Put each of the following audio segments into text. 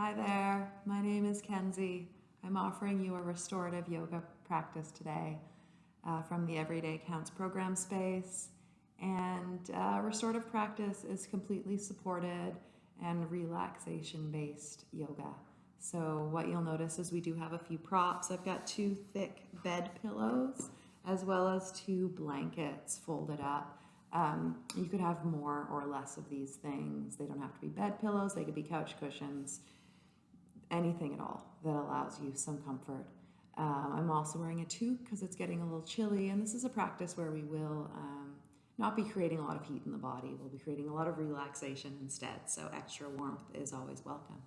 Hi there, my name is Kenzie. I'm offering you a restorative yoga practice today uh, from the Everyday Counts program space. And uh, restorative practice is completely supported and relaxation based yoga. So, what you'll notice is we do have a few props. I've got two thick bed pillows as well as two blankets folded up. Um, you could have more or less of these things. They don't have to be bed pillows, they could be couch cushions, anything at all that allows you some comfort. Um, I'm also wearing a toque because it's getting a little chilly, and this is a practice where we will um, not be creating a lot of heat in the body. We'll be creating a lot of relaxation instead, so extra warmth is always welcome.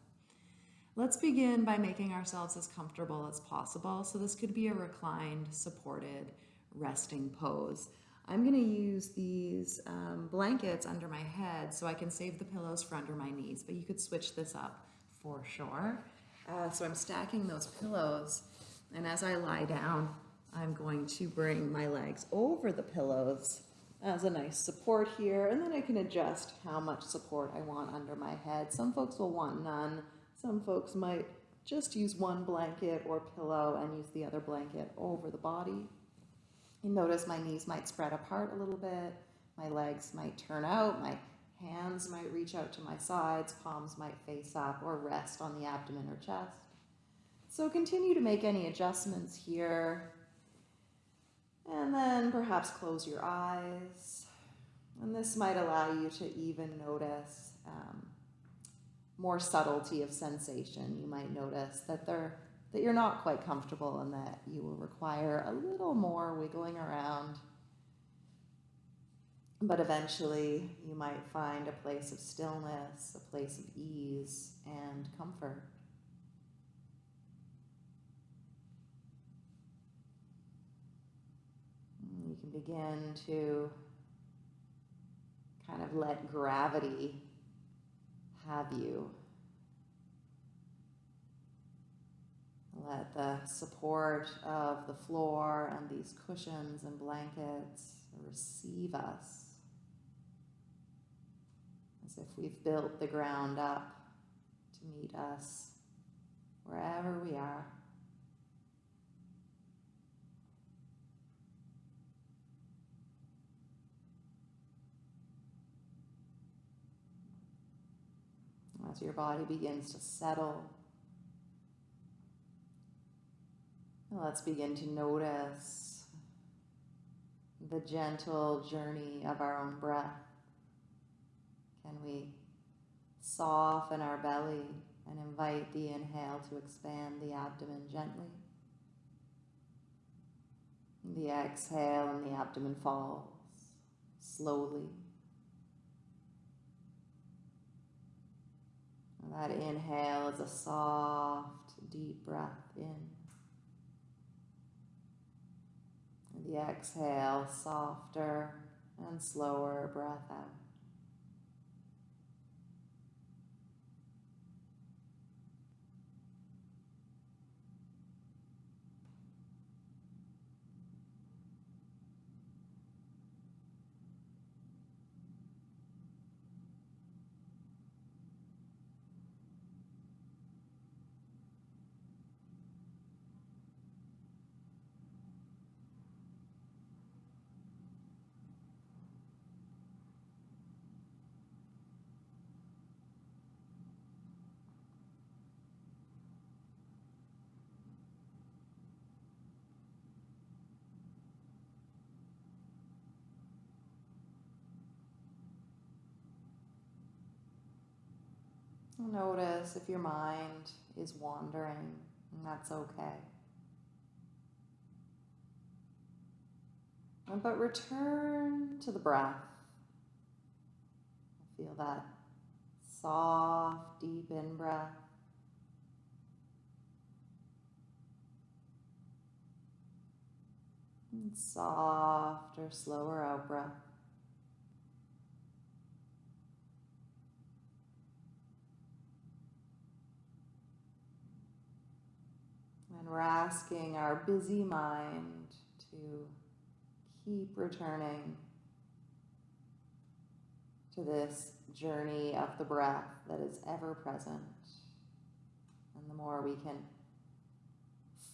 Let's begin by making ourselves as comfortable as possible. So this could be a reclined, supported, resting pose. I'm going to use these um, blankets under my head so I can save the pillows for under my knees, but you could switch this up for sure. Uh, so I'm stacking those pillows, and as I lie down, I'm going to bring my legs over the pillows as a nice support here, and then I can adjust how much support I want under my head. Some folks will want none. Some folks might just use one blanket or pillow and use the other blanket over the body. You notice my knees might spread apart a little bit, my legs might turn out, my hands might reach out to my sides, palms might face up or rest on the abdomen or chest. So continue to make any adjustments here. And then perhaps close your eyes. And this might allow you to even notice um, more subtlety of sensation. You might notice that they're that you're not quite comfortable and that you will require a little more wiggling around. But eventually, you might find a place of stillness, a place of ease and comfort. You can begin to kind of let gravity have you. Let the support of the floor and these cushions and blankets receive us as if we've built the ground up to meet us wherever we are. As your body begins to settle Let's begin to notice the gentle journey of our own breath. Can we soften our belly and invite the inhale to expand the abdomen gently? The exhale and the abdomen falls slowly. That inhale is a soft, deep breath in. the exhale, softer and slower breath out. Notice if your mind is wandering, and that's okay. But return to the breath. Feel that soft, deep in breath. And soft or slower out breath. And we're asking our busy mind to keep returning to this journey of the breath that is ever present And the more we can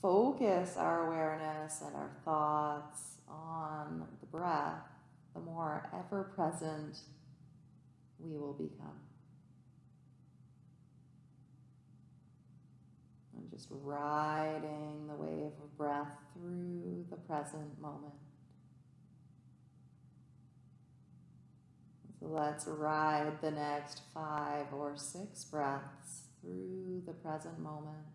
focus our awareness and our thoughts on the breath, the more ever present we will become. And just riding the wave of breath through the present moment. So let's ride the next five or six breaths through the present moment,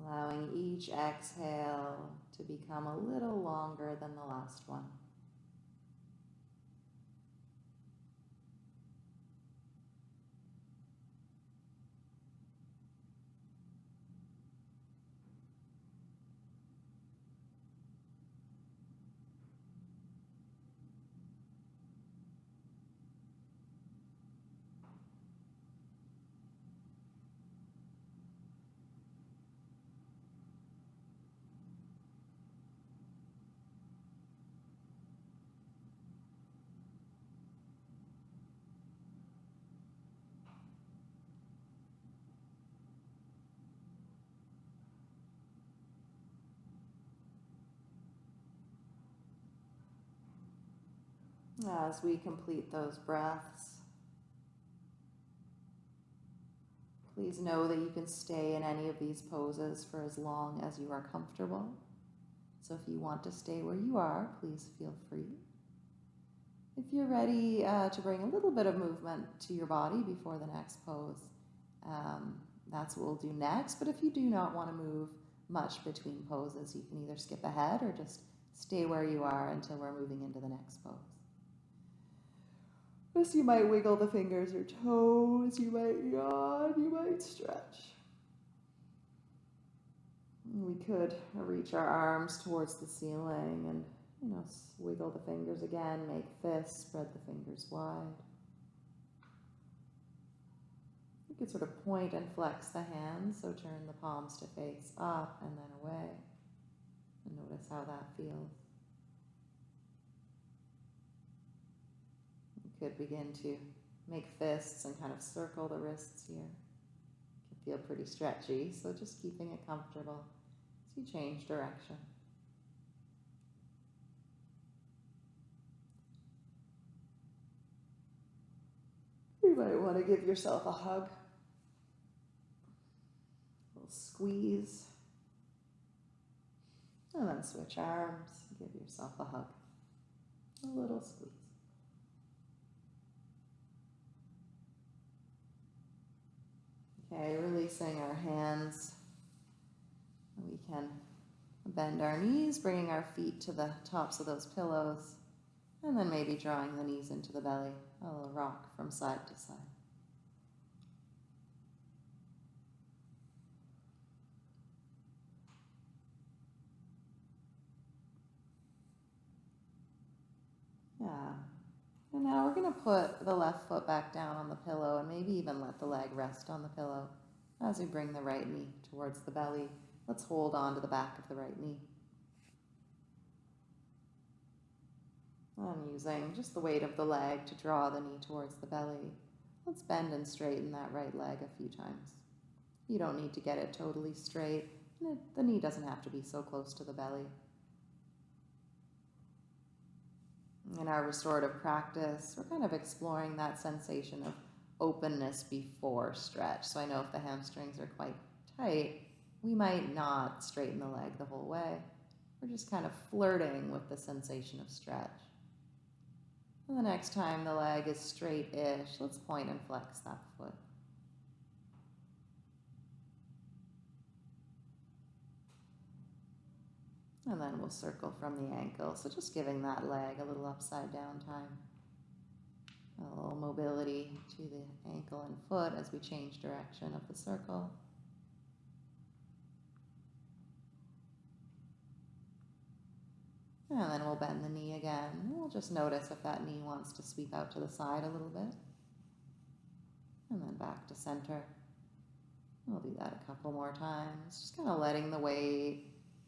allowing each exhale to become a little longer than the last one. As we complete those breaths, please know that you can stay in any of these poses for as long as you are comfortable. So if you want to stay where you are, please feel free. If you're ready uh, to bring a little bit of movement to your body before the next pose, um, that's what we'll do next. But if you do not want to move much between poses, you can either skip ahead or just stay where you are until we're moving into the next pose. Just you might wiggle the fingers or toes, you might yawn, you might stretch. We could reach our arms towards the ceiling and, you know, wiggle the fingers again, make fists, spread the fingers wide. You could sort of point and flex the hands, so turn the palms to face up and then away. And notice how that feels. Could begin to make fists and kind of circle the wrists here. Can feel pretty stretchy, so just keeping it comfortable as you change direction. You might want to give yourself a hug. A little squeeze. And then switch arms. Give yourself a hug. A little squeeze. Okay, releasing our hands. We can bend our knees, bringing our feet to the tops of those pillows, and then maybe drawing the knees into the belly, a little rock from side to side. Yeah. And now we're going to put the left foot back down on the pillow and maybe even let the leg rest on the pillow as we bring the right knee towards the belly. Let's hold on to the back of the right knee. I'm using just the weight of the leg to draw the knee towards the belly. Let's bend and straighten that right leg a few times. You don't need to get it totally straight. The knee doesn't have to be so close to the belly. In our restorative practice, we're kind of exploring that sensation of openness before stretch. So I know if the hamstrings are quite tight, we might not straighten the leg the whole way. We're just kind of flirting with the sensation of stretch. And the next time the leg is straight-ish, let's point and flex that foot. And then we'll circle from the ankle. So just giving that leg a little upside down time. A little mobility to the ankle and foot as we change direction of the circle. And then we'll bend the knee again. We'll just notice if that knee wants to sweep out to the side a little bit. And then back to center. We'll do that a couple more times. Just kind of letting the weight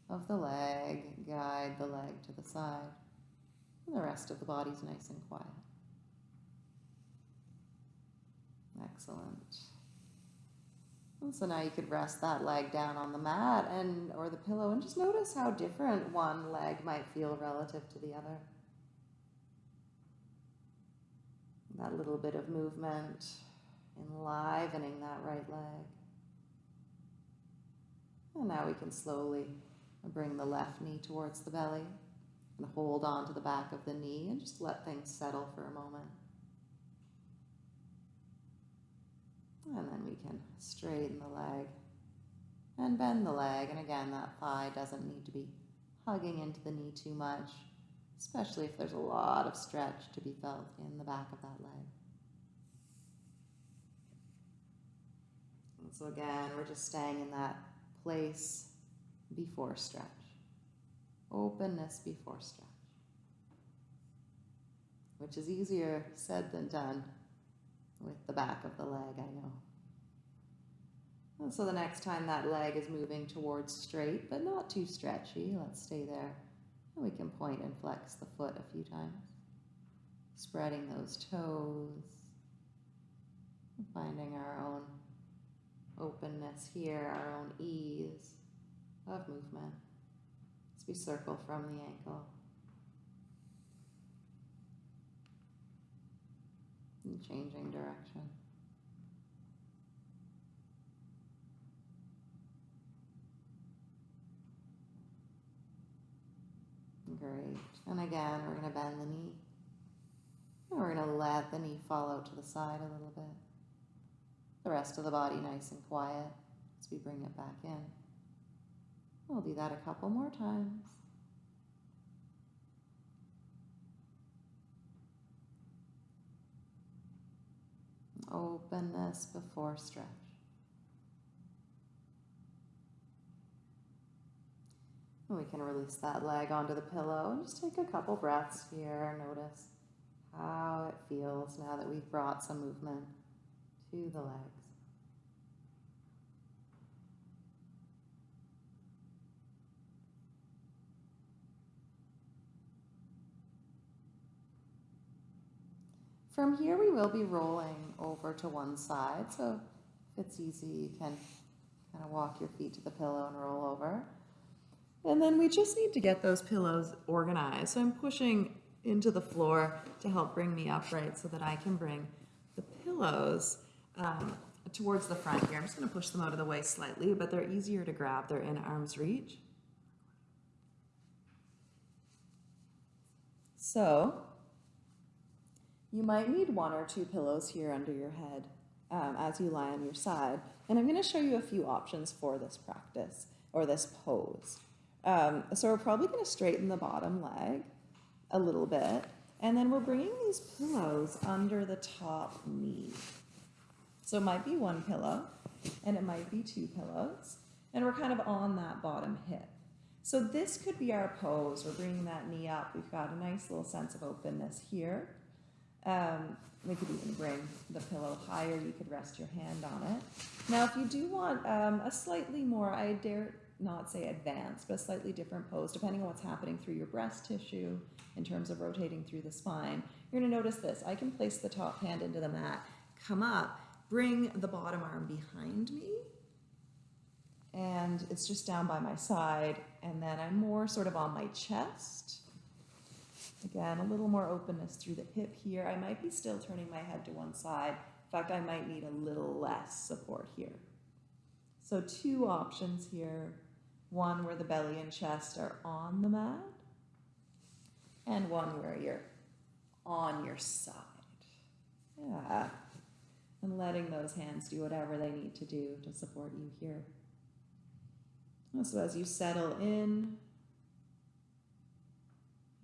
of the leg, guide the leg to the side. And the rest of the body's nice and quiet. Excellent. And so now you could rest that leg down on the mat and or the pillow and just notice how different one leg might feel relative to the other. That little bit of movement enlivening that right leg. And now we can slowly bring the left knee towards the belly and hold on to the back of the knee and just let things settle for a moment. And then we can straighten the leg and bend the leg. And again, that thigh doesn't need to be hugging into the knee too much, especially if there's a lot of stretch to be felt in the back of that leg. And so again, we're just staying in that place before stretch. Openness before stretch. Which is easier said than done with the back of the leg, I know. And so the next time that leg is moving towards straight, but not too stretchy, let's stay there. And we can point and flex the foot a few times. Spreading those toes. Finding our own openness here, our own ease of movement as we circle from the ankle. And changing direction. Great. And again, we're going to bend the knee. And we're going to let the knee fall out to the side a little bit. The rest of the body nice and quiet as we bring it back in. We'll do that a couple more times. Openness before stretch. We can release that leg onto the pillow and just take a couple breaths here. Notice how it feels now that we've brought some movement to the legs. From here, we will be rolling over to one side. So if it's easy, you can kind of walk your feet to the pillow and roll over. And then we just need to get those pillows organized. So I'm pushing into the floor to help bring me upright so that I can bring the pillows um, towards the front here. I'm just going to push them out of the way slightly, but they're easier to grab. They're in arm's reach. So you might need one or two pillows here under your head um, as you lie on your side. And I'm going to show you a few options for this practice or this pose. Um, so we're probably going to straighten the bottom leg a little bit. And then we're bringing these pillows under the top knee. So it might be one pillow and it might be two pillows. And we're kind of on that bottom hip. So this could be our pose. We're bringing that knee up. We've got a nice little sense of openness here. Um, we could even bring the pillow higher. You could rest your hand on it. Now, if you do want um, a slightly more, I dare not say advanced, but a slightly different pose, depending on what's happening through your breast tissue in terms of rotating through the spine, you're going to notice this. I can place the top hand into the mat, come up, bring the bottom arm behind me, and it's just down by my side, and then I'm more sort of on my chest Again, a little more openness through the hip here. I might be still turning my head to one side. In fact, I might need a little less support here. So two options here. One where the belly and chest are on the mat, and one where you're on your side. Yeah. And letting those hands do whatever they need to do to support you here. So as you settle in,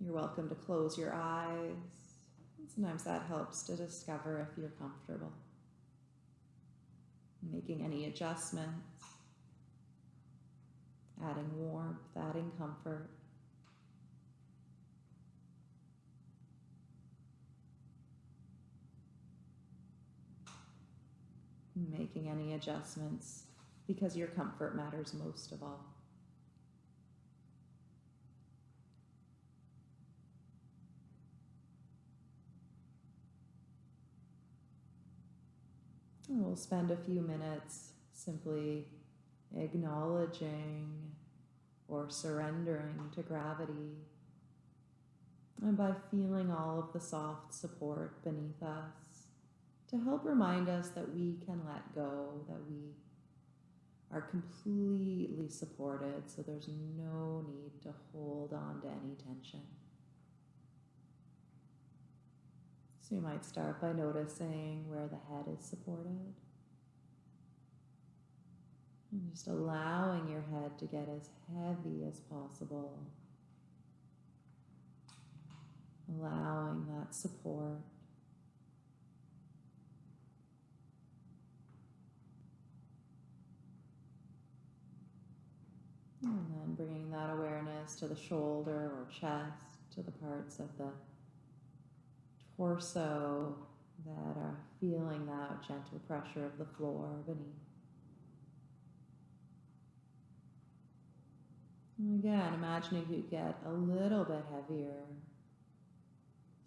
you're welcome to close your eyes. sometimes that helps to discover if you're comfortable. Making any adjustments, adding warmth, adding comfort. Making any adjustments because your comfort matters most of all. We'll spend a few minutes simply acknowledging or surrendering to gravity. And by feeling all of the soft support beneath us to help remind us that we can let go, that we are completely supported, so there's no need to hold on to any tension. So you might start by noticing where the head is supported. And just allowing your head to get as heavy as possible. Allowing that support. And then bringing that awareness to the shoulder or chest, to the parts of the torso that are feeling that gentle pressure of the floor beneath. Again, imagining you get a little bit heavier,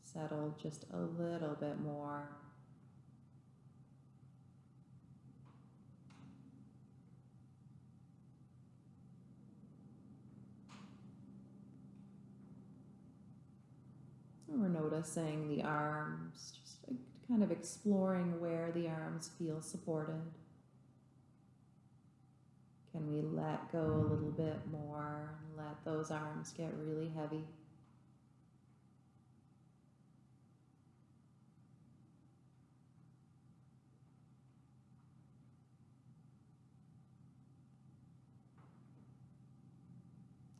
settle just a little bit more. And we're noticing the arms, just kind of exploring where the arms feel supported. Can we let go a little bit more let those arms get really heavy?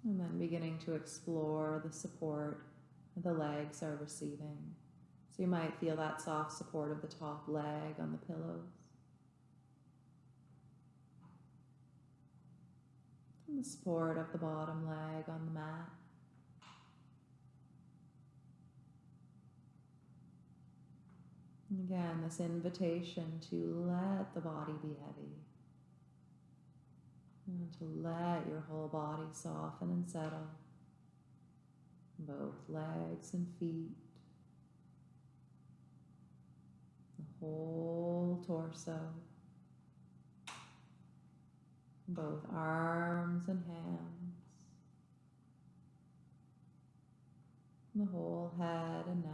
And then beginning to explore the support the legs are receiving. So you might feel that soft support of the top leg on the pillows. And the support of the bottom leg on the mat. And again, this invitation to let the body be heavy. And to let your whole body soften and settle both legs and feet, the whole torso, both arms and hands, the whole head and neck.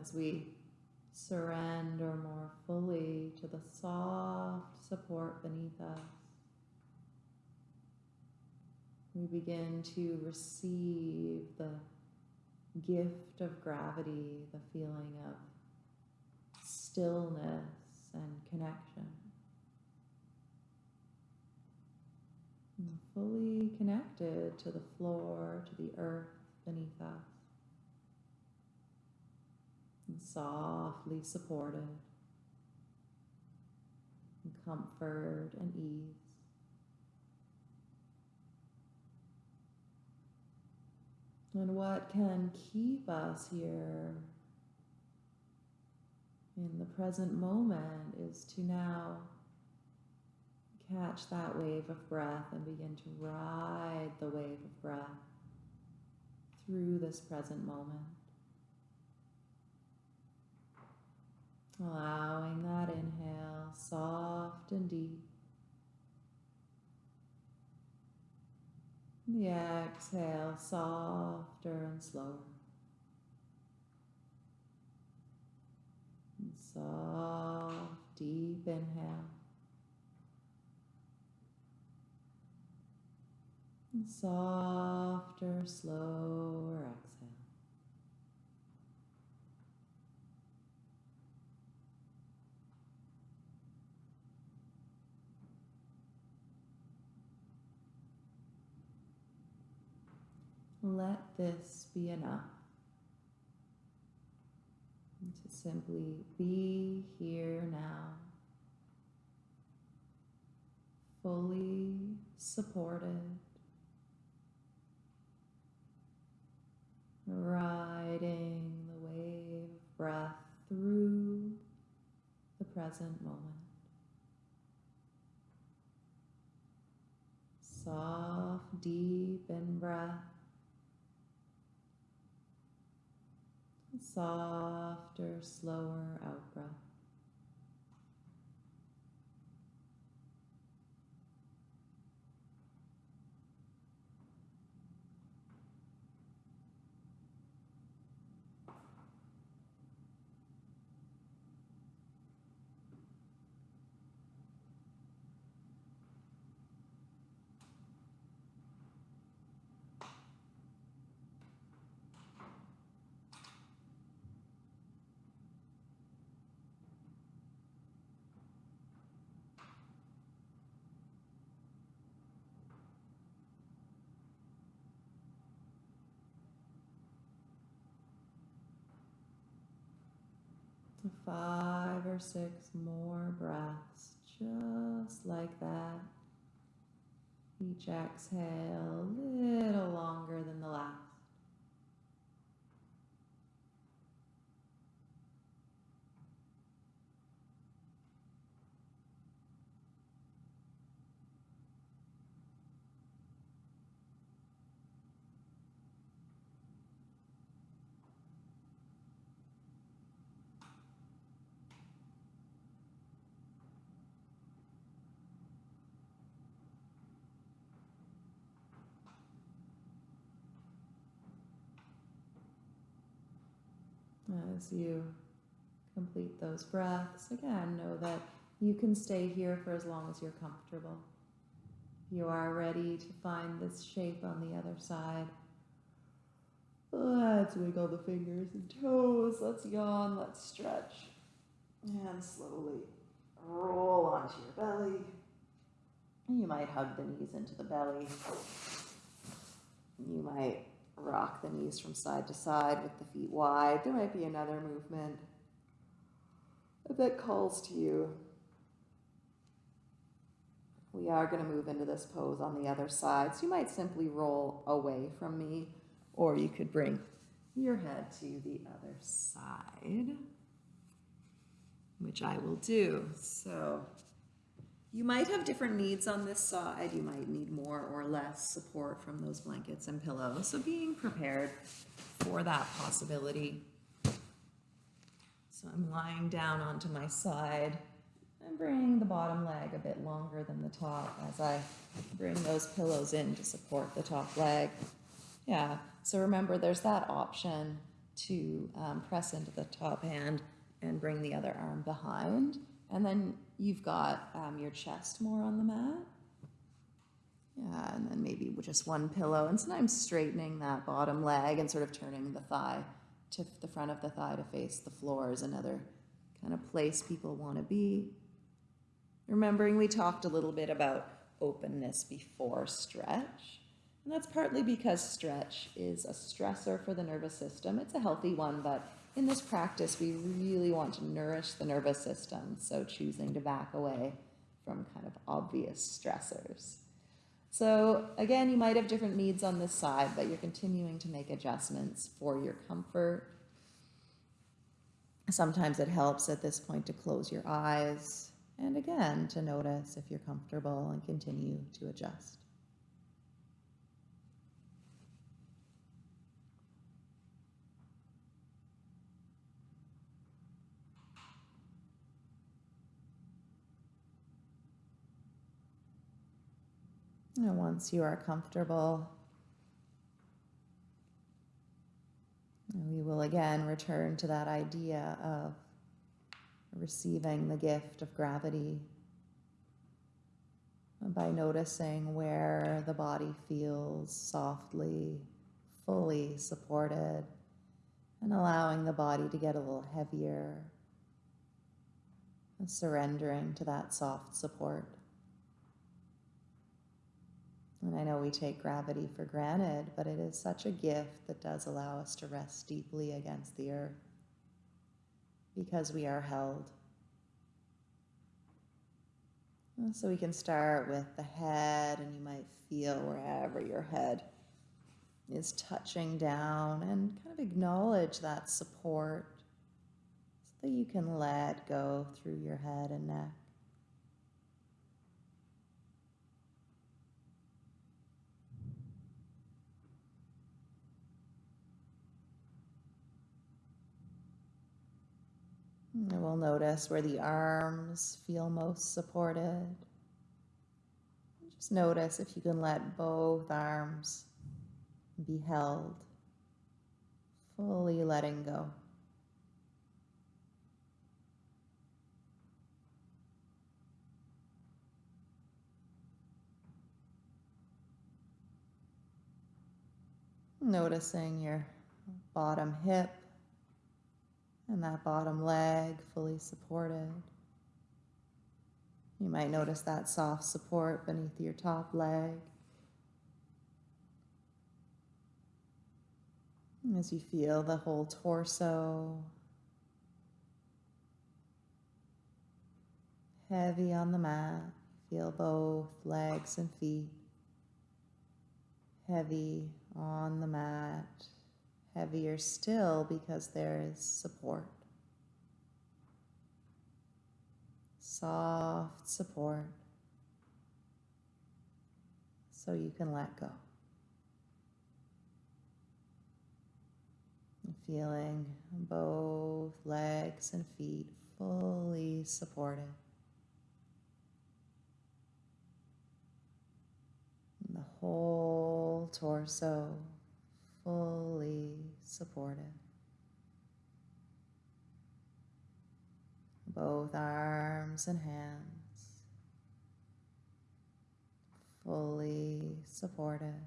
As we surrender more fully to the soft support beneath us we begin to receive the gift of gravity, the feeling of stillness and connection. And fully connected to the floor, to the earth beneath us. And softly supported in comfort and ease. And what can keep us here in the present moment is to now catch that wave of breath and begin to ride the wave of breath through this present moment. Allowing that inhale soft and deep. The exhale softer and slower. And soft, deep inhale. And softer, slower exhale. Let this be enough. And to simply be here now, fully supported, riding the wave of breath through the present moment. Soft, deep in breath. Softer, slower out breath. Five or six more breaths, just like that. Each exhale a little longer than the last. As you complete those breaths, again, know that you can stay here for as long as you're comfortable. You are ready to find this shape on the other side. Let's wiggle the fingers and toes. Let's yawn. Let's stretch. And slowly roll onto your belly. You might hug the knees into the belly. You might rock the knees from side to side with the feet wide. There might be another movement that calls to you. We are going to move into this pose on the other side. So you might simply roll away from me, or you could bring your head to the other side, which I will do. So you might have different needs on this side. You might need more or less support from those blankets and pillows. So being prepared for that possibility. So I'm lying down onto my side and bring the bottom leg a bit longer than the top as I bring those pillows in to support the top leg. Yeah, so remember there's that option to um, press into the top hand and bring the other arm behind. And then you've got um, your chest more on the mat. Yeah, and then maybe just one pillow. And sometimes straightening that bottom leg and sort of turning the thigh to the front of the thigh to face the floor is another kind of place people want to be. Remembering we talked a little bit about openness before stretch. And that's partly because stretch is a stressor for the nervous system. It's a healthy one, but in this practice, we really want to nourish the nervous system, so choosing to back away from kind of obvious stressors. So again, you might have different needs on this side, but you're continuing to make adjustments for your comfort. Sometimes it helps at this point to close your eyes and again to notice if you're comfortable and continue to adjust. And once you are comfortable, we will again return to that idea of receiving the gift of gravity by noticing where the body feels softly, fully supported, and allowing the body to get a little heavier, surrendering to that soft support. And I know we take gravity for granted, but it is such a gift that does allow us to rest deeply against the earth because we are held. So we can start with the head, and you might feel wherever your head is touching down and kind of acknowledge that support so that you can let go through your head and neck. And we'll notice where the arms feel most supported. Just notice if you can let both arms be held, fully letting go. Noticing your bottom hip and that bottom leg fully supported. You might notice that soft support beneath your top leg. As you feel the whole torso Heavy on the mat. Feel both legs and feet. Heavy on the mat. Heavier still because there is support. Soft support so you can let go. Feeling both legs and feet fully supported. And the whole torso fully supported. Both arms and hands fully supported.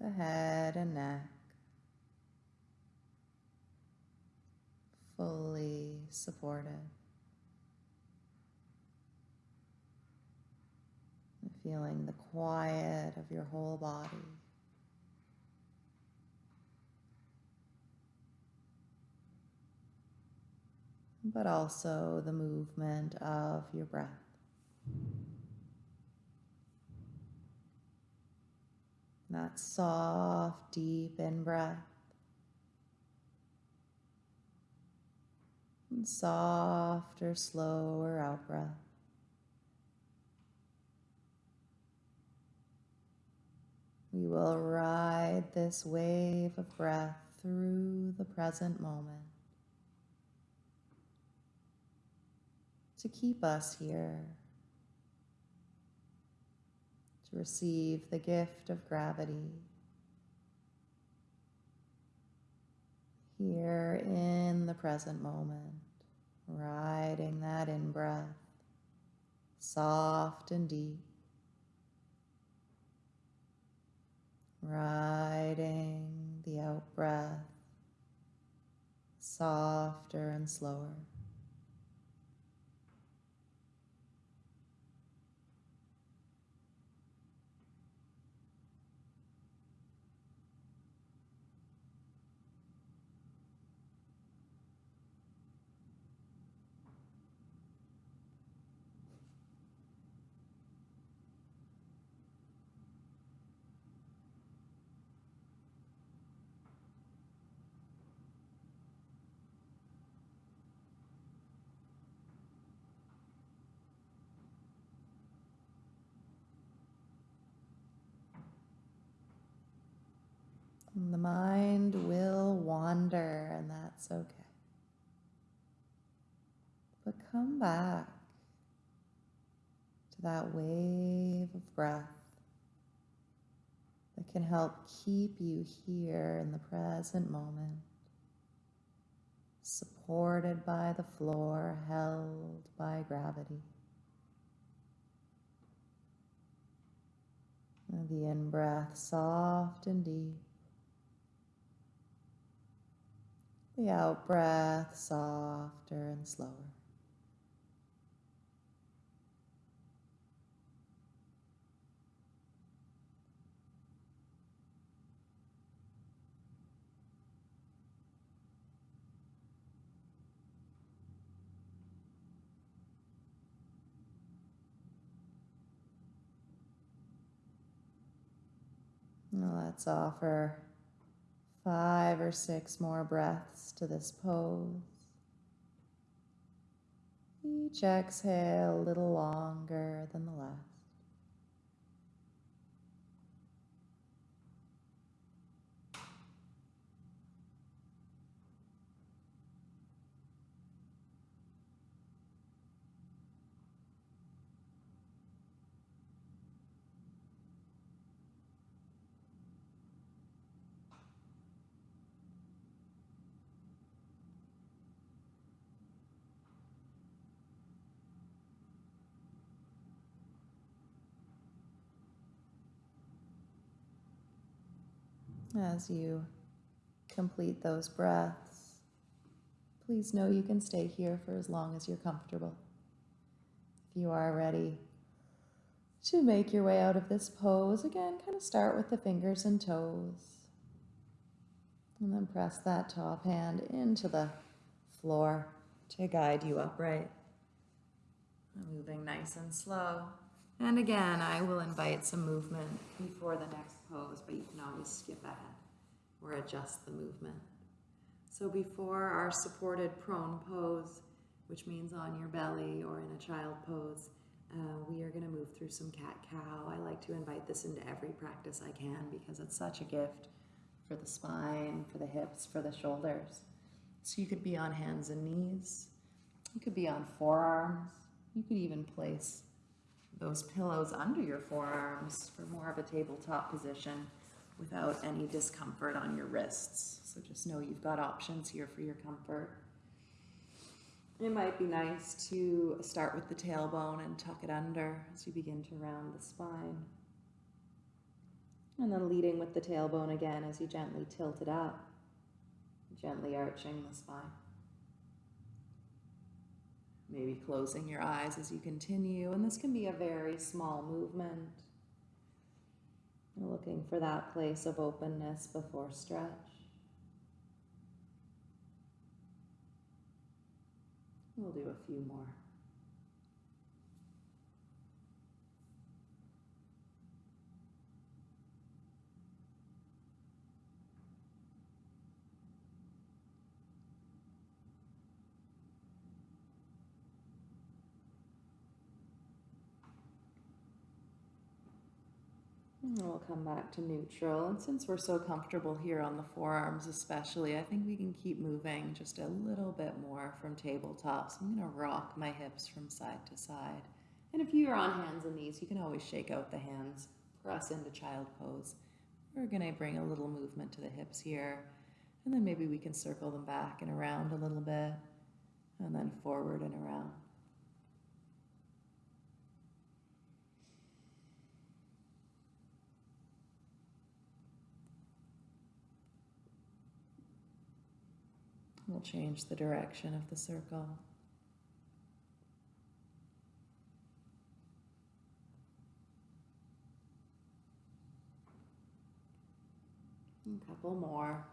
The head and neck fully supported. And Feeling the quiet of your whole body. But also the movement of your breath. That soft, deep in breath. And softer, slower out breath. We will ride this wave of breath through the present moment to keep us here, to receive the gift of gravity here in the present moment, riding that in breath, soft and deep. Riding the out breath softer and slower. The mind will wander, and that's okay. But come back to that wave of breath that can help keep you here in the present moment, supported by the floor, held by gravity. The in breath soft and deep. The out breath softer and slower. Let's offer five or six more breaths to this pose. Each exhale a little longer than the last. As you complete those breaths, please know you can stay here for as long as you're comfortable. If you are ready to make your way out of this pose, again, kind of start with the fingers and toes. And then press that top hand into the floor to guide you upright. Moving nice and slow. And again, I will invite some movement before the next pose, but you can always skip ahead or adjust the movement. So before our supported prone pose, which means on your belly or in a child pose, uh, we are going to move through some cat cow. I like to invite this into every practice I can because it's such a gift for the spine, for the hips, for the shoulders. So you could be on hands and knees. You could be on forearms. You could even place those pillows under your forearms for more of a tabletop position without any discomfort on your wrists. So just know you've got options here for your comfort. It might be nice to start with the tailbone and tuck it under as you begin to round the spine. And then leading with the tailbone again as you gently tilt it up, gently arching the spine. Maybe closing your eyes as you continue, and this can be a very small movement. Looking for that place of openness before stretch. We'll do a few more. We'll come back to neutral. And since we're so comfortable here on the forearms, especially, I think we can keep moving just a little bit more from tabletop. So I'm going to rock my hips from side to side. And if you're on hands and knees, you can always shake out the hands, press into child pose. We're going to bring a little movement to the hips here. And then maybe we can circle them back and around a little bit, and then forward and around. We'll change the direction of the circle. A couple more.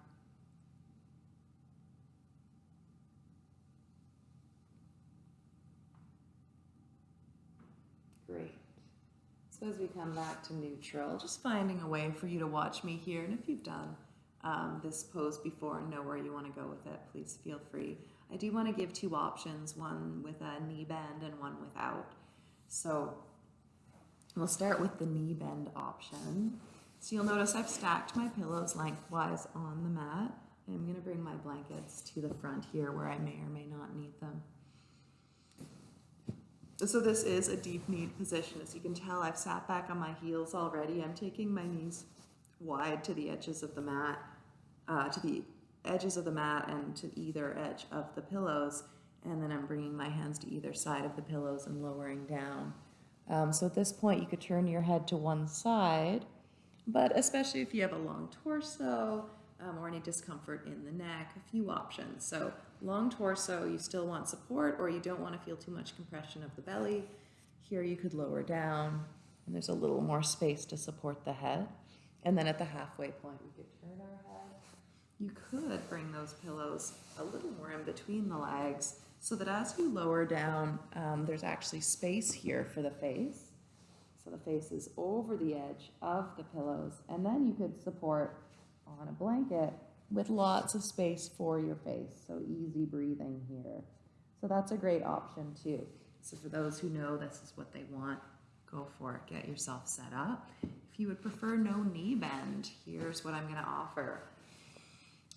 Great. So as we come back to neutral, just finding a way for you to watch me here. And if you've done um, this pose before and know where you want to go with it, please feel free. I do want to give two options, one with a knee bend and one without. So we'll start with the knee bend option. So you'll notice I've stacked my pillows lengthwise on the mat. I'm going to bring my blankets to the front here where I may or may not need them. So this is a deep kneed position. As you can tell, I've sat back on my heels already. I'm taking my knees wide to the edges of the mat, uh, to the edges of the mat and to either edge of the pillows. And then I'm bringing my hands to either side of the pillows and lowering down. Um, so at this point, you could turn your head to one side, but especially if you have a long torso um, or any discomfort in the neck, a few options. So long torso, you still want support or you don't want to feel too much compression of the belly. Here you could lower down and there's a little more space to support the head. And then at the halfway point, we could turn our head. You could bring those pillows a little more in between the legs so that as you lower down, um, there's actually space here for the face. So the face is over the edge of the pillows. And then you could support on a blanket with lots of space for your face. So easy breathing here. So that's a great option too. So for those who know this is what they want, go for it. Get yourself set up. If you would prefer no knee bend, here's what I'm going to offer.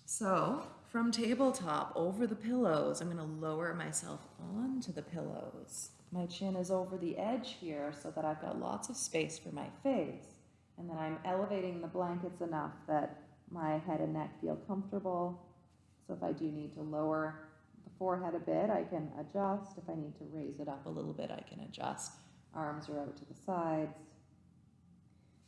So from tabletop over the pillows, I'm going to lower myself onto the pillows. My chin is over the edge here so that I've got lots of space for my face. And then I'm elevating the blankets enough that my head and neck feel comfortable. So if I do need to lower the forehead a bit, I can adjust. If I need to raise it up a little bit, I can adjust. Arms are out to the sides.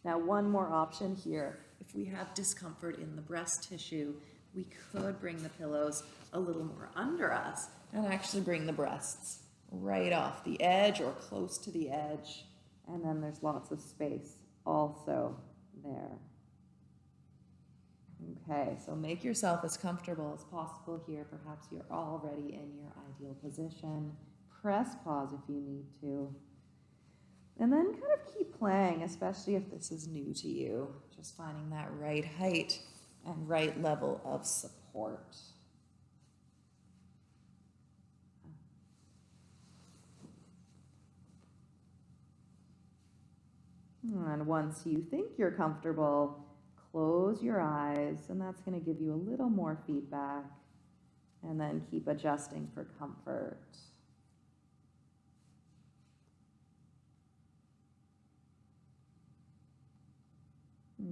Now, one more option here. If we have discomfort in the breast tissue, we could bring the pillows a little more under us and actually bring the breasts right off the edge or close to the edge. And then there's lots of space also there. Okay, so make yourself as comfortable as possible here. Perhaps you're already in your ideal position. Press pause if you need to. And then kind of keep playing, especially if this is new to you. Just finding that right height and right level of support. And once you think you're comfortable, close your eyes, and that's going to give you a little more feedback. And then keep adjusting for comfort.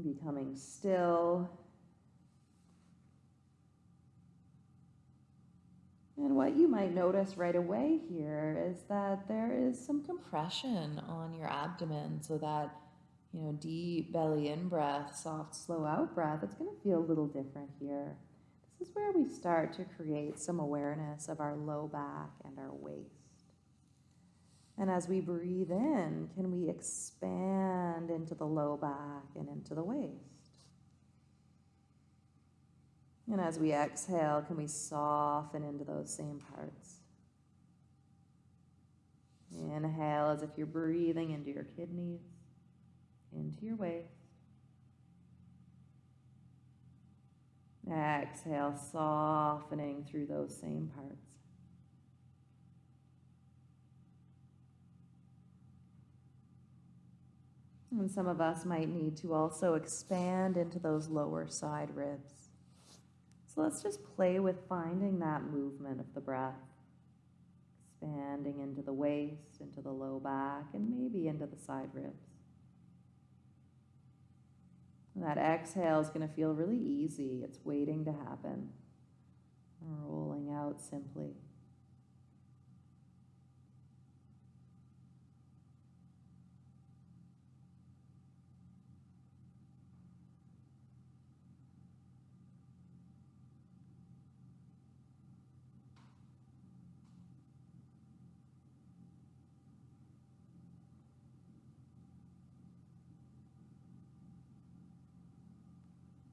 Becoming still. And what you might notice right away here is that there is some compression on your abdomen so that, you know, deep belly in breath, soft, slow out breath, it's going to feel a little different here. This is where we start to create some awareness of our low back and our waist. And as we breathe in, can we expand into the low back and into the waist? And as we exhale, can we soften into those same parts? Inhale as if you're breathing into your kidneys, into your waist. Exhale, softening through those same parts. And some of us might need to also expand into those lower side ribs. So let's just play with finding that movement of the breath. Expanding into the waist, into the low back, and maybe into the side ribs. And that exhale is going to feel really easy. It's waiting to happen. Rolling out simply.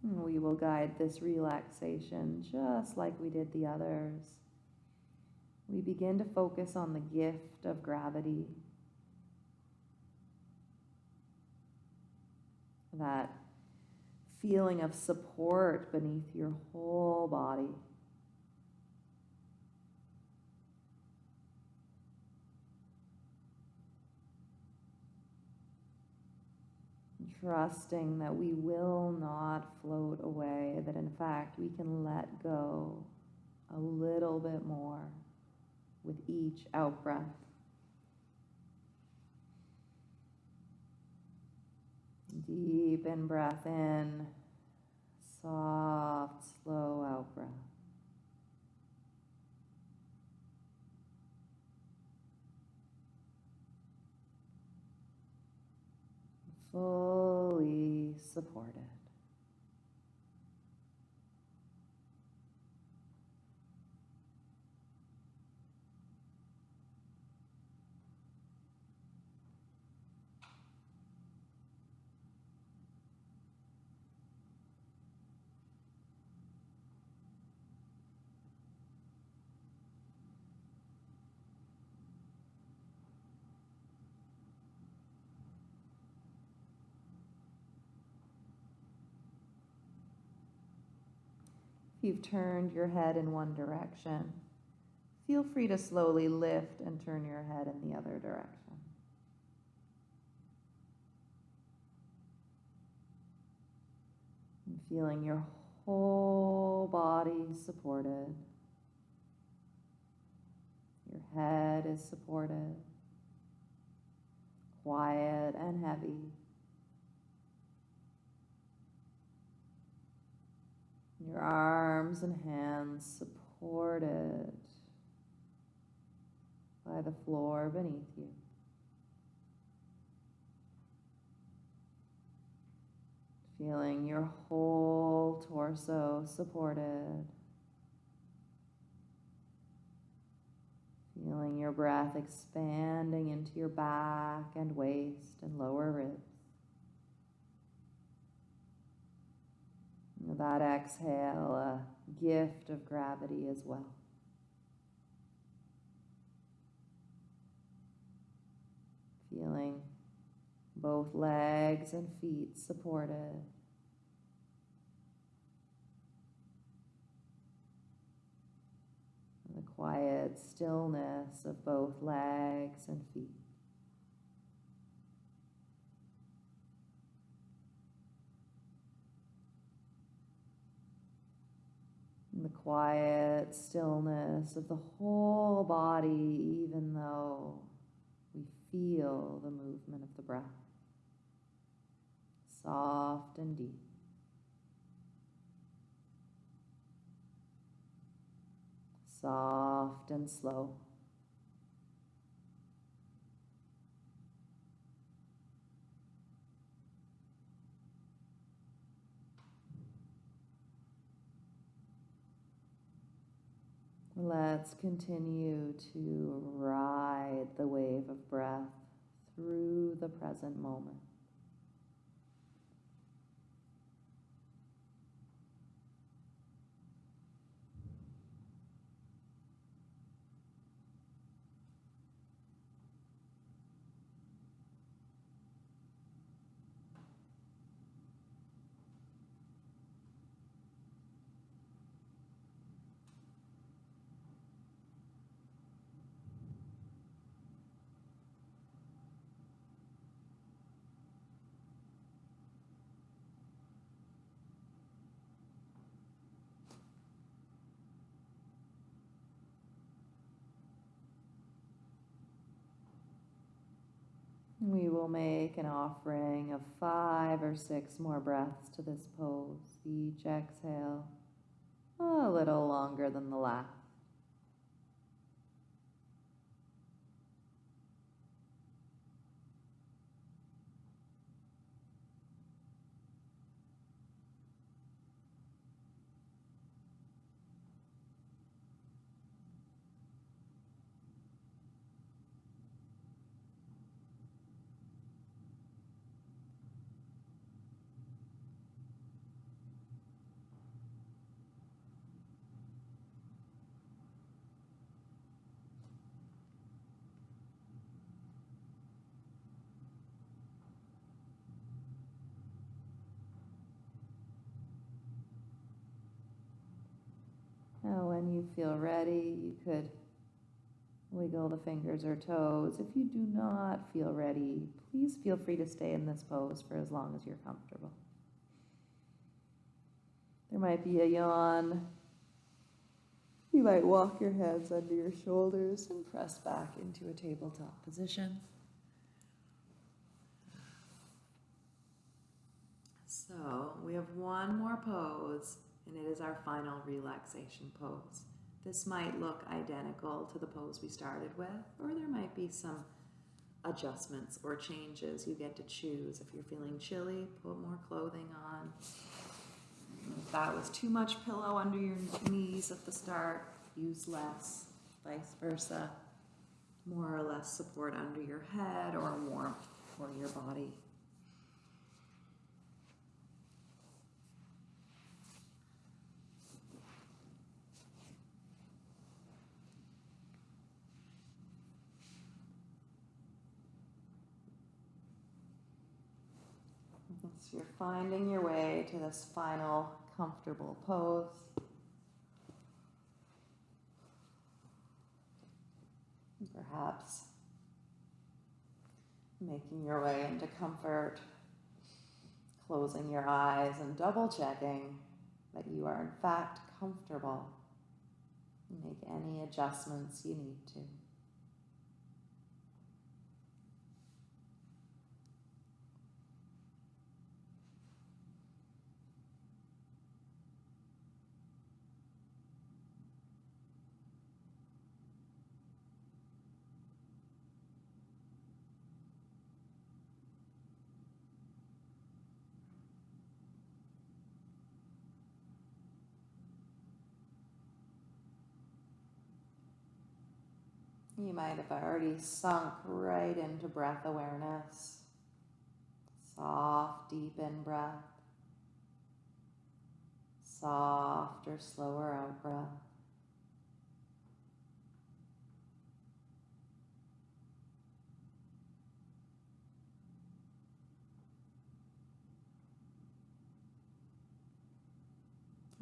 We will guide this relaxation just like we did the others. We begin to focus on the gift of gravity. That feeling of support beneath your whole body. Trusting that we will not float away, that in fact we can let go a little bit more with each out breath. Deep in breath in, soft, slow out breath. Fully supported. If you've turned your head in one direction, feel free to slowly lift and turn your head in the other direction. And feeling your whole body supported. Your head is supported, quiet and heavy. Your arms and hands supported by the floor beneath you. Feeling your whole torso supported. Feeling your breath expanding into your back and waist and lower ribs. That exhale a gift of gravity as well. Feeling both legs and feet supported. The quiet stillness of both legs and feet. The quiet stillness of the whole body, even though we feel the movement of the breath. Soft and deep. Soft and slow. Let's continue to ride the wave of breath through the present moment. We will make an offering of five or six more breaths to this pose. Each exhale a little longer than the last. Now, when you feel ready, you could wiggle the fingers or toes. If you do not feel ready, please feel free to stay in this pose for as long as you're comfortable. There might be a yawn. You might walk your hands under your shoulders and press back into a tabletop position. So we have one more pose, and it is our final relaxation pose. This might look identical to the pose we started with, or there might be some adjustments or changes you get to choose. If you're feeling chilly, put more clothing on. If that was too much pillow under your knees at the start, use less, vice versa. More or less support under your head or warmth for your body. So you're finding your way to this final comfortable pose. Perhaps making your way into comfort, closing your eyes and double checking that you are in fact comfortable. Make any adjustments you need to. You might have already sunk right into breath awareness. Soft, deep in breath. softer, slower out breath.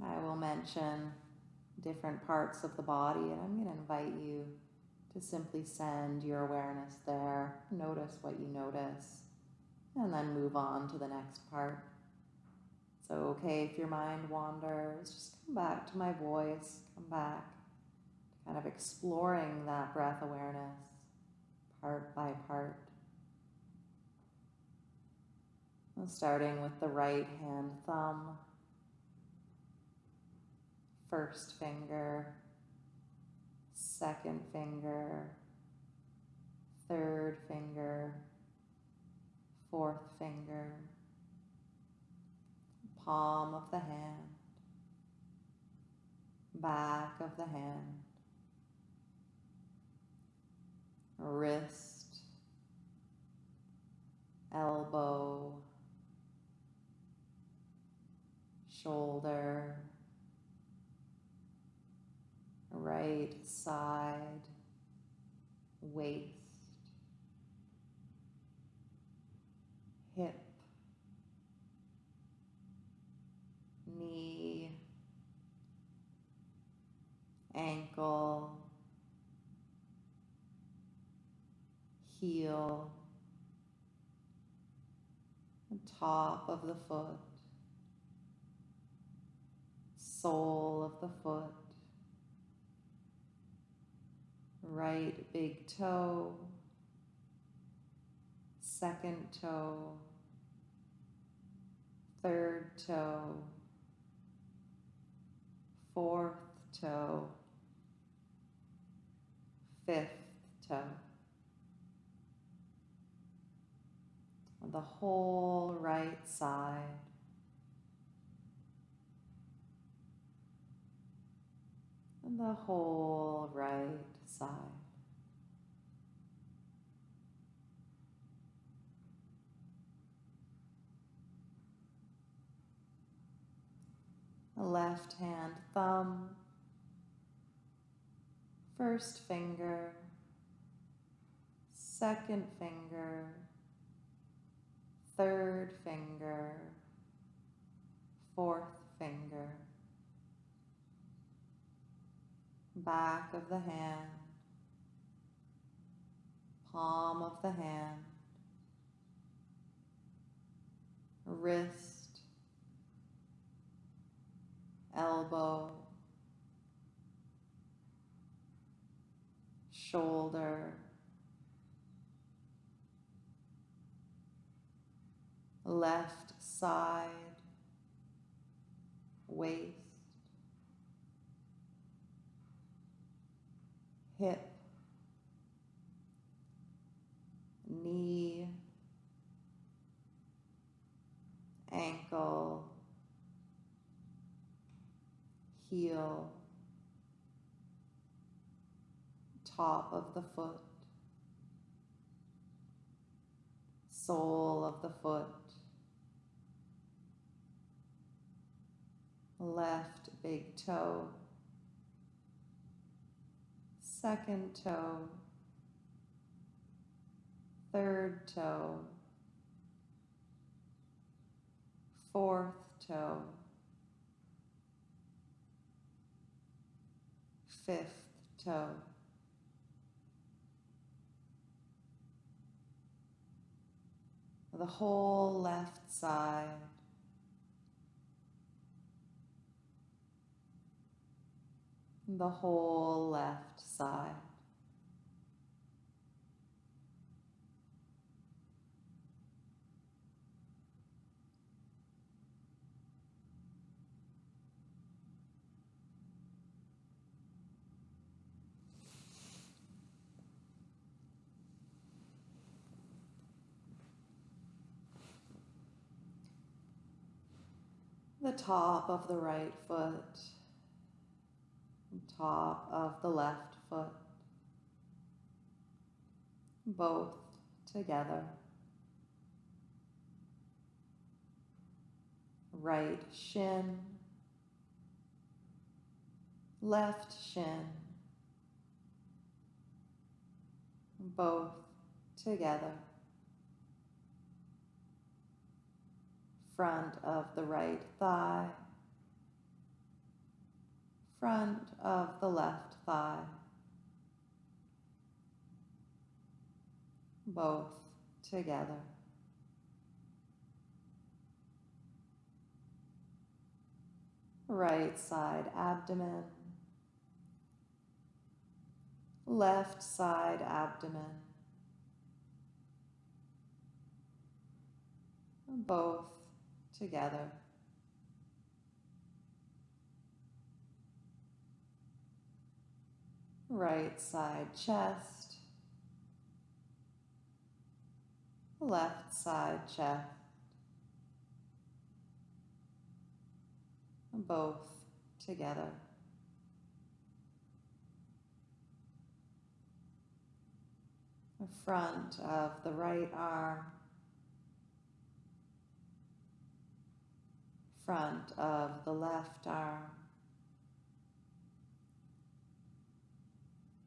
I will mention different parts of the body, and I'm going to invite you to simply send your awareness there. Notice what you notice, and then move on to the next part. So, okay, if your mind wanders, just come back to my voice, come back, kind of exploring that breath awareness part by part. Starting with the right hand thumb, first finger, second finger, third finger, fourth finger, palm of the hand, back of the hand, wrist, elbow, shoulder, right side, waist, hip, knee, ankle, heel, top of the foot, sole of the foot, right big toe, second toe, third toe, fourth toe, fifth toe. The whole right side. And the whole right side. The left hand thumb, first finger, second finger, third finger, fourth finger, back of the hand, palm of the hand, wrist, elbow, shoulder, left side, waist, hip, knee, ankle, heel, top of the foot, sole of the foot, left big toe, second toe, third toe, fourth toe, fifth toe. The whole left side. The whole left side. The top of the right foot, top of the left foot, both together. Right shin, left shin, both together, front of the right thigh, front of the left thigh, both together. Right side abdomen, left side abdomen, both together. Right side chest, left side chest, both together. The front of the right arm, front of the left arm,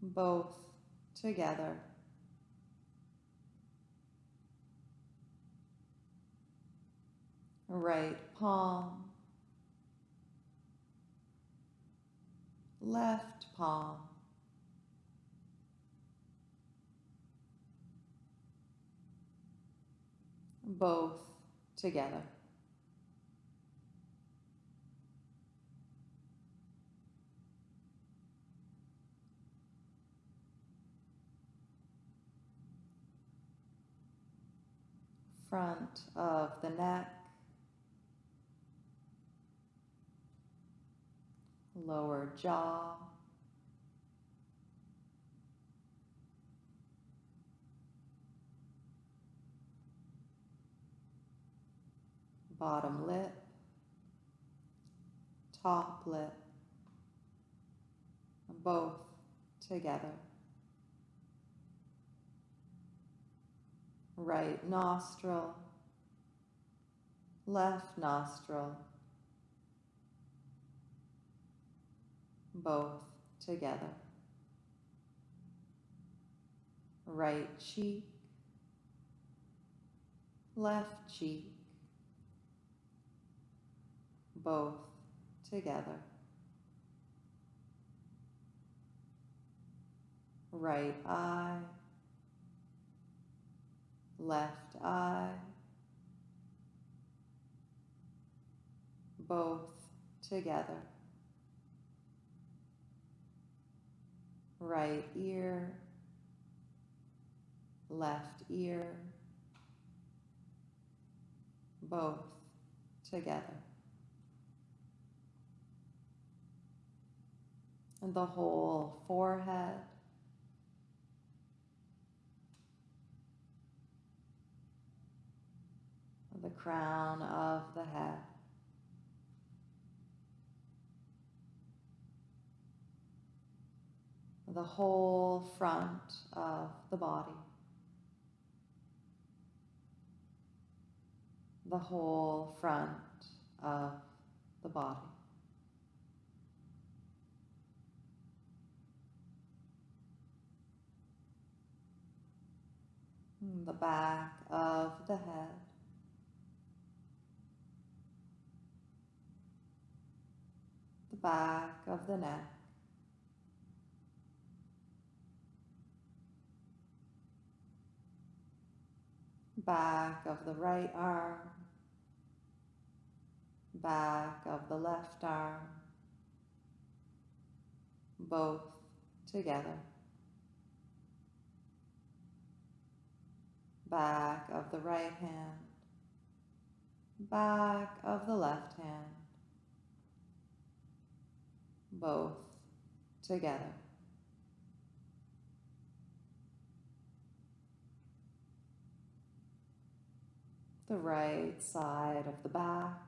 both together. Right palm, left palm, both together. Front of the neck, lower jaw, bottom lip, top lip, both together. Right nostril, left nostril, both together. Right cheek, left cheek, both together. Right eye, left eye, both together. Right ear, left ear, both together. And the whole forehead, the crown of the head. The whole front of the body. The whole front of the body. The back of the head. Back of the neck, back of the right arm, back of the left arm, both together, back of the right hand, back of the left hand, both together. The right side of the back,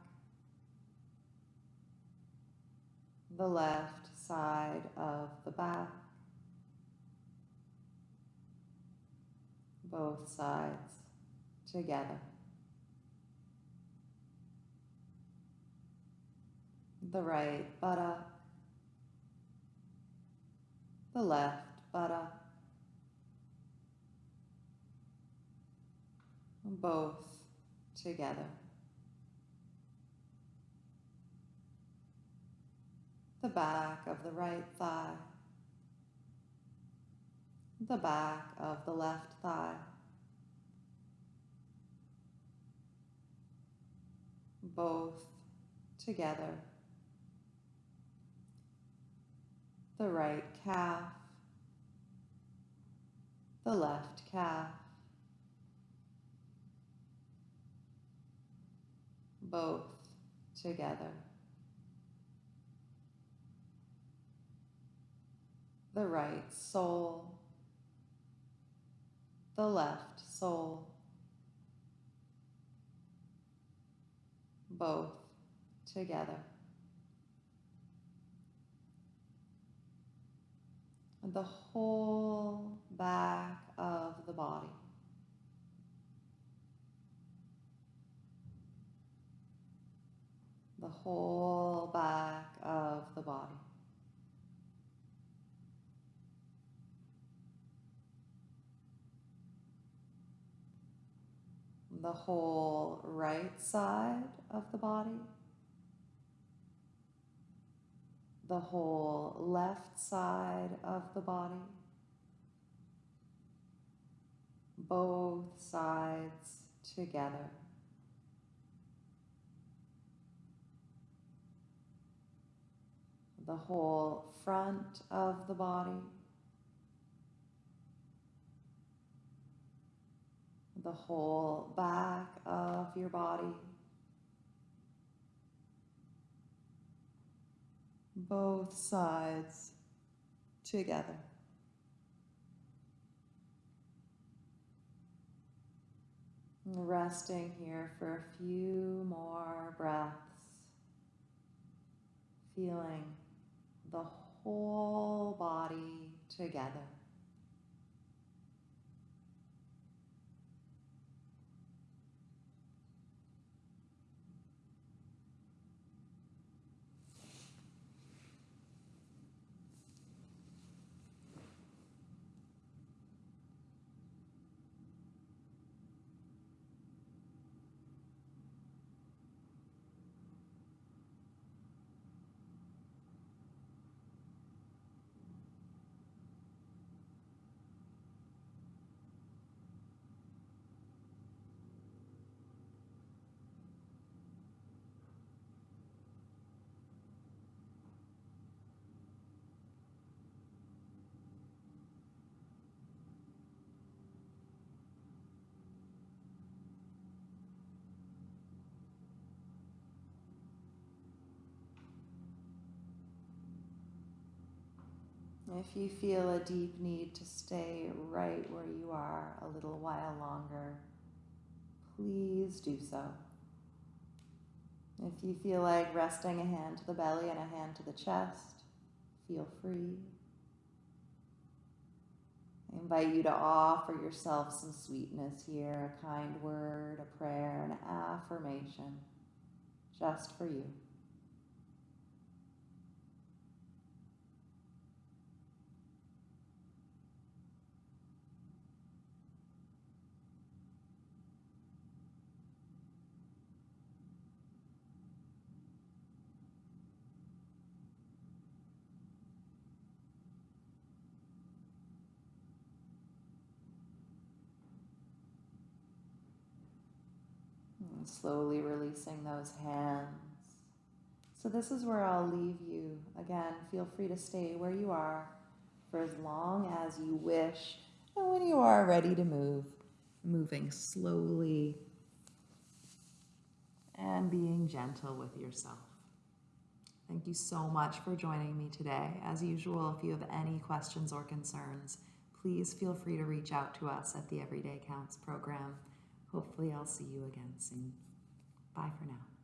the left side of the back, both sides together. The right buttock, the left buttock, uh, both together. The back of the right thigh, the back of the left thigh, both together. The right calf, the left calf, both together. The right sole, the left sole, both together. The whole back of the body. The whole back of the body. The whole right side of the body. The whole left side of the body. Both sides together. The whole front of the body. The whole back of your body. Both sides together. Resting here for a few more breaths. Feeling the whole body together. If you feel a deep need to stay right where you are a little while longer, please do so. If you feel like resting a hand to the belly and a hand to the chest, feel free. I invite you to offer yourself some sweetness here a kind word, a prayer, an affirmation, just for you. And slowly releasing those hands. So, this is where I'll leave you. Again, feel free to stay where you are for as long as you wish. And when you are ready to move, moving slowly and being gentle with yourself. Thank you so much for joining me today. As usual, if you have any questions or concerns, please feel free to reach out to us at the Everyday Counts program. Hopefully, I'll see you again soon. Bye for now.